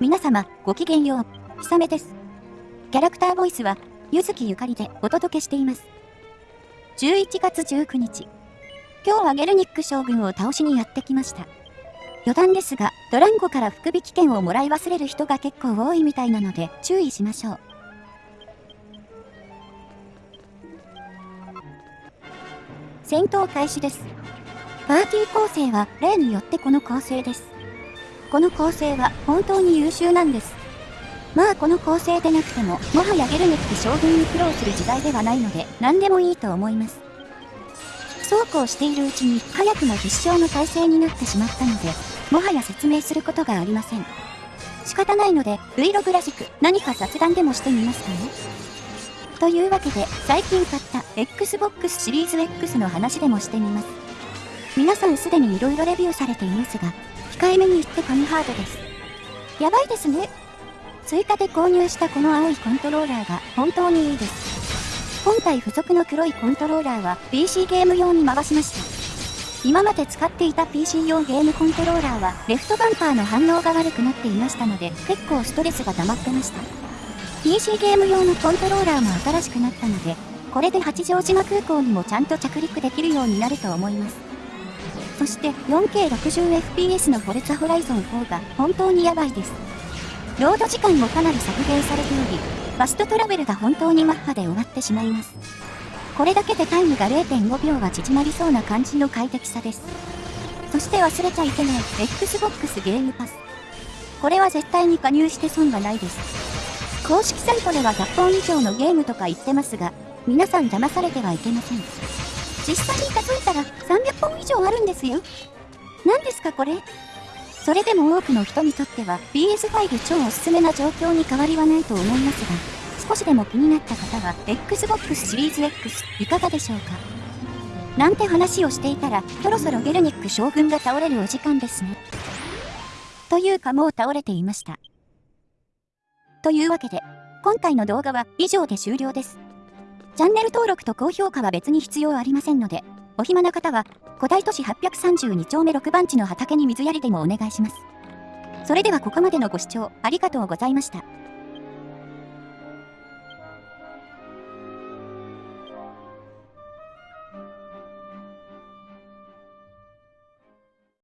皆様、ごきげんよう。ひさめです。キャラクターボイスは、ゆずきゆかりでお届けしています。11月19日。今日はゲルニック将軍を倒しにやってきました。余談ですが、ドランゴから福引券をもらい忘れる人が結構多いみたいなので注意しましょう。戦闘開始です。パーティー構成は例によってこの構成です。この構成は本当に優秀なんです。まあこの構成でなくても、もはやゲルネック将軍に苦労する時代ではないので、何でもいいと思います。そうこうしているうちに、早くも必勝の体制になってしまったので、もはや説明することがありません。仕方ないので、Vlog らしく何か雑談でもしてみますかね。というわけで、最近買った Xbox シリーズ X の話でもしてみます。皆さんすでに色々レビューされていますが、控えめに言って神ハードです。やばいですね。追加で購入したこの青いコントローラーが本当にいいです。今回付属の黒いコントローラーは PC ゲーム用に回しました。今まで使っていた PC 用ゲームコントローラーはレフトバンパーの反応が悪くなっていましたので結構ストレスが溜まってました。PC ゲーム用のコントローラーも新しくなったので、これで八丈島空港にもちゃんと着陸できるようになると思います。そして 4K60fps のフォルツァホライゾン4が本当にやばいです。ロード時間もかなり削減されており、ファストトラベルが本当にマッハで終わってしまいます。これだけでタイムが0.5秒は縮まりそうな感じの快適さです。そして忘れちゃいけない Xbox ゲームパス。これは絶対に加入して損がないです。公式サイトでは100本以上のゲームとか言ってますが、皆さん騙されてはいけません。実際に数えたら300本以上あるんですよ。何ですかこれ？それでも多くの人にとっては PS5 超おすすめな状況に変わりはないと思いますが、少しでも気になった方は Xbox シリーズ X いかがでしょうか？なんて話をしていたら、そろそろゲルニック将軍が倒れるお時間ですね。というかもう倒れていました。というわけで、今回の動画は以上で終了です。チャンネル登録と高評価は別に必要ありませんので、お暇な方は、古代都市832丁目6番地の畑に水やりでもお願いします。それではここまでのご視聴ありがとうございました。